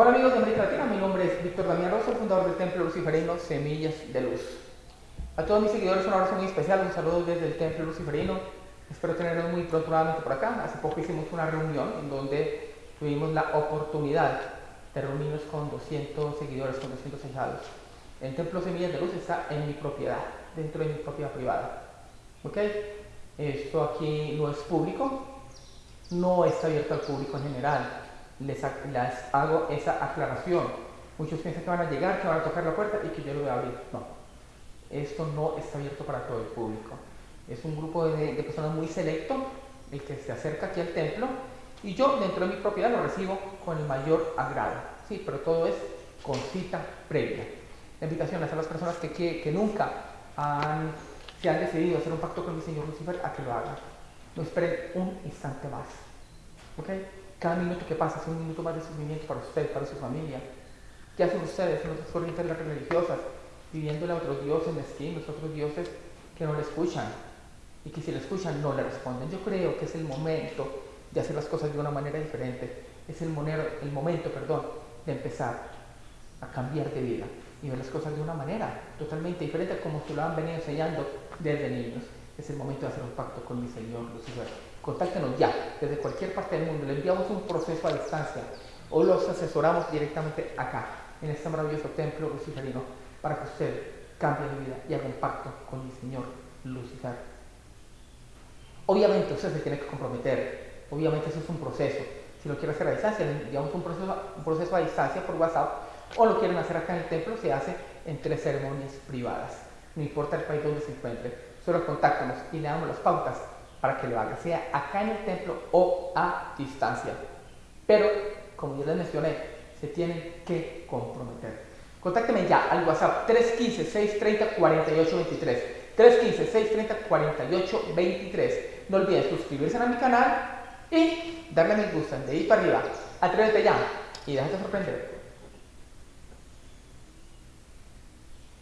Hola amigos de América Latina, mi nombre es Víctor Damián Rosso, fundador del Templo Luciferino Semillas de Luz. A todos mis seguidores un abrazo muy especial, un saludo desde el Templo Luciferino. Espero tenerlos muy pronto nuevamente por acá. Hace poco hicimos una reunión en donde tuvimos la oportunidad de reunirnos con 200 seguidores, con 200 ahijados. El Templo Semillas de Luz está en mi propiedad, dentro de mi propiedad privada. ¿Ok? Esto aquí no es público, no está abierto al público en general les, hago esa aclaración. Muchos piensan que van a llegar, que van a tocar la puerta y que yo lo voy a abrir. No, esto no está abierto para todo el público. Es un grupo de, personas muy selecto el que se acerca aquí al templo y yo dentro de mi propiedad lo recibo con el mayor agrado. Sí, pero todo es con cita previa. La invitación a las personas que, nunca se han decidido hacer un pacto con mi Señor Lucifer a que lo hagan. No esperen un instante más. ¿Ok? Cada minuto que pasa es un minuto más de sufrimiento para usted, para su familia. ¿Qué hacen ustedes en otras corrientes religiosas? Viviéndole a otros dioses mezquinos, otros dioses que no le escuchan y que si le escuchan no le responden. Yo creo que es el momento de hacer las cosas de una manera diferente. Es el, momento perdón, de empezar a cambiar de vida y ver las cosas de una manera totalmente diferente como se lo han venido enseñando desde niños. Es el momento de hacer un pacto con mi Señor Lucifer contáctenos ya, desde cualquier parte del mundo. Le enviamos un proceso a distancia o los asesoramos directamente acá, en este maravilloso templo luciferino, para que usted cambie de vida y haga un pacto con mi Señor Lucifer. Obviamente usted se tiene que comprometer, obviamente eso es un proceso. Si lo quiere hacer a distancia, le enviamos un proceso, un proceso a distancia por WhatsApp o lo quieren hacer acá en el templo, se hace en tres ceremonias privadas. No importa el país donde se encuentre, solo contáctenos y le damos las pautas para que lo haga, sea acá en el templo o a distancia. Pero, como ya les mencioné, se tienen que comprometer. Contácteme ya al WhatsApp 315-630-4823. 315-630-4823. No olviden suscribirse a mi canal y darle me gusta de ahí para arriba. Atrévete ya y déjate sorprender.